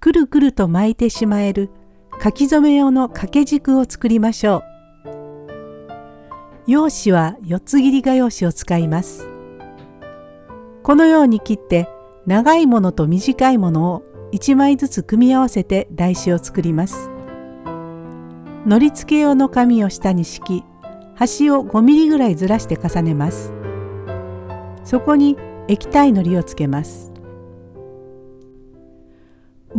くるくると巻いてしまえる書き初め用の掛け軸を作りましょう。用紙は四つ切り画用紙を使います。このように切って長いものと短いものを1枚ずつ組み合わせて台紙を作ります。のり付け用の紙を下に敷き端を5ミリぐらいずらして重ねます。そこに液体のりをつけます。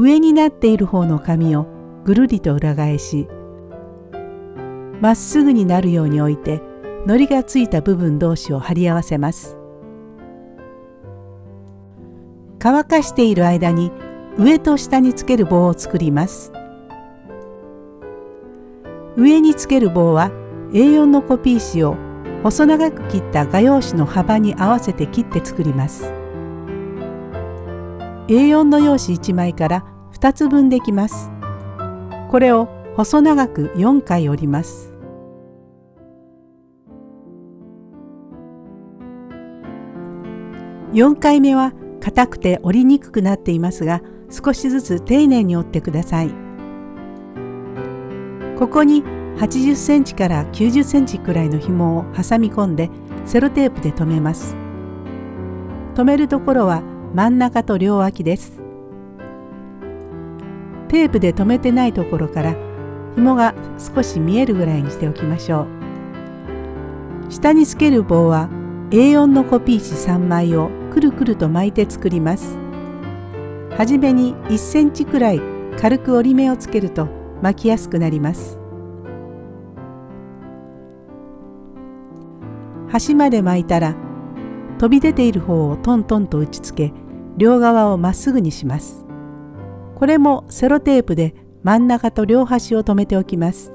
上になっている方の紙をぐるりと裏返しまっすぐになるように置いて糊がついた部分同士を貼り合わせます。乾かしている間に上と下につける棒を作ります。上につける棒は A4 のコピー紙を細長く切った画用紙の幅に合わせて切って作ります。A4 の用紙1枚から2つ分できます。これを細長く4回折ります。4回目は硬くて折りにくくなっていますが少しずつ丁寧に折ってください。ここに80センチから90センチくらいの紐を挟み込んでセロテープで留めます。留めるところは真ん中と両脇です。テープで留めてないところから紐が少し見えるぐらいにしておきましょう。下につける棒は A4 のコピー紙3枚をくるくると巻いて作ります。はじめに1センチくらい軽く折り目をつけると巻きやすくなります。端まで巻いたら飛び出ている方をトントンと打ちつけ両側をまっすぐにします。これもセロテープで真ん中と両端を留めておきます。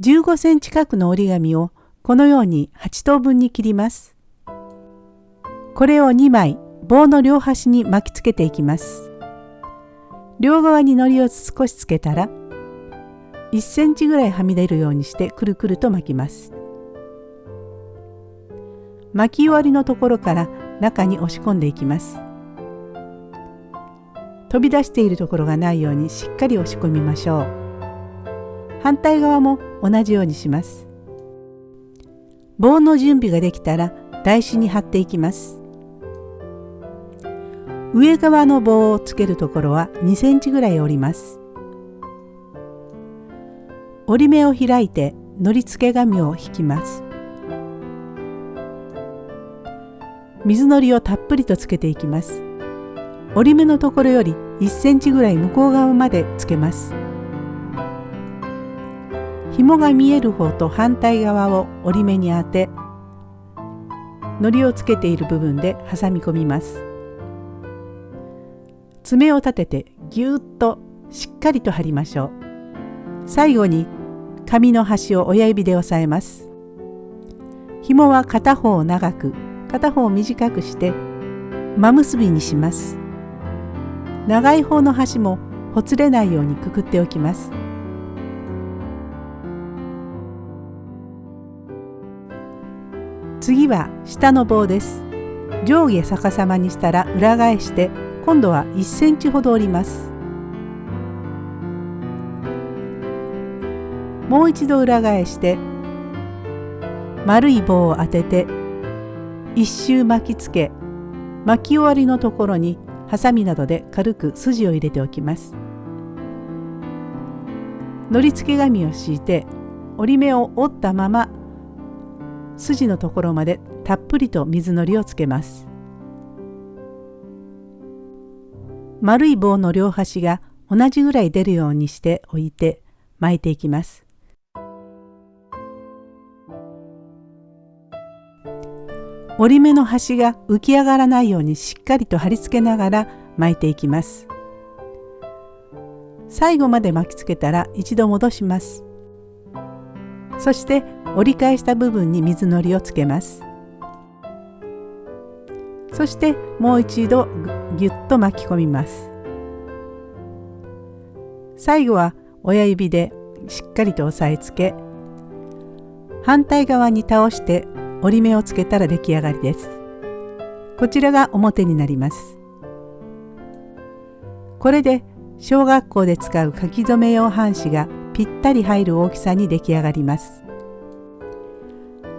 15センチ角の折り紙をこのように8等分に切ります。これを2枚棒の両端に巻きつけていきます。両側に糊を少しつけたら1センチぐらいはみ出るようにしてくるくると巻きます。巻き終わりのところから中に押し込んでいきます。飛び出しているところがないようにしっかり押し込みましょう。反対側も同じようにします。棒の準備ができたら台紙に貼っていきます。上側の棒をつけるところは2センチぐらい折ります。折り目を開いてのり付け紙を引きます。水のりをたっぷりとつけていきます。折り目のところより1センチぐらい向こう側までつけます。紐が見える方と反対側を折り目に当て糊をつけている部分で挟み込みます。爪を立ててぎゅっとしっかりと貼りましょう。最後に紙の端を親指で押さえます。紐は片方を長く片方を短くして真結びにします。長い方の端もほつれないようにくくっておきます。次は下の棒です。上下逆さまにしたら裏返して今度は1センチほど折ります。もう一度裏返して丸い棒を当てて一周巻きつけ巻き終わりのところにハサミなどで軽く筋を入れておきます。のり付け紙を敷いて折り目を折ったまま筋のところまでたっぷりと水のりをつけます。丸い棒の両端が同じぐらい出るようにして置いて巻いていきます。折り目の端が浮き上がらないようにしっかりと貼り付けながら巻いていきます。最後まで巻きつけたら一度戻します。そして折り返した部分に水のりをつけます。そしてもう一度ぎゅっと巻き込みます。最後は親指でしっかりと押さえつけ反対側に倒して折り目をつけたら出来上がりです。こちらが表になります。これで小学校で使う書き初め用半紙がぴったり入る大きさに出来上がります。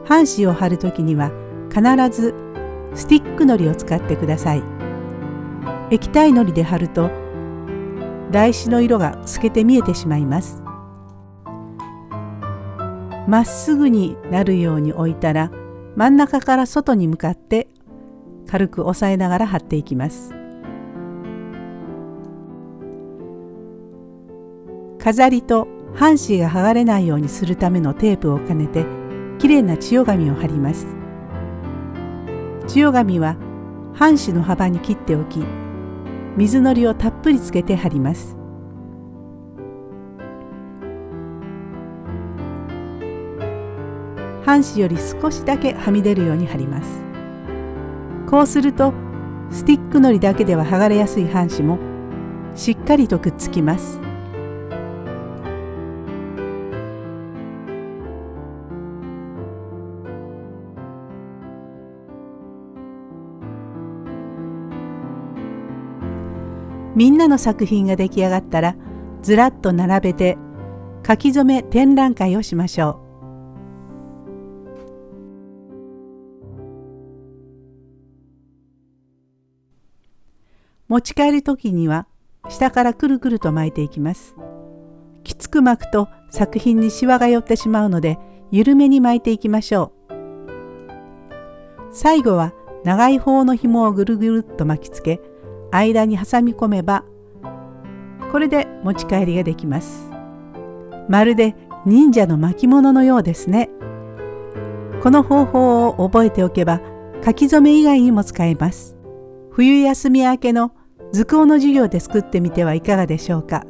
半紙を貼るときには必ずスティックのりを使ってください。液体のりで貼ると台紙の色が透けて見えてしまいます。まっすぐになるように置いたら真ん中から外に向かって軽く押さえながら貼っていきます。飾りと半紙が剥がれないようにするためのテープを兼ねてきれいな千代紙を貼ります千代紙は半紙の幅に切っておき水のりをたっぷりつけて貼ります半紙より少しだけはみ出るように貼りますこうするとスティックのりだけでは剥がれやすい半紙もしっかりとくっつきますみんなの作品が出来上がったらずらっと並べて書き初め展覧会をしましょう。持ち帰る時には下からくるくると巻いていきます。きつく巻くと作品にシワが寄ってしまうので緩めに巻いていきましょう。最後は長い方の紐をぐるぐるっと巻きつけ間に挟み込めばこれで持ち帰りができますまるで忍者の巻物のようですねこの方法を覚えておけば書き初め以外にも使えます冬休み明けの図工の授業で作ってみてはいかがでしょうか？